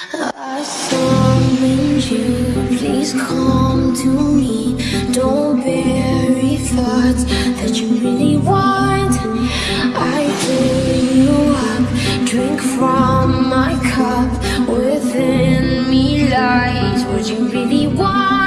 I summon you, please come to me. Don't bury thoughts that you really want. I bring you up, drink from my cup. Within me lies what you really want.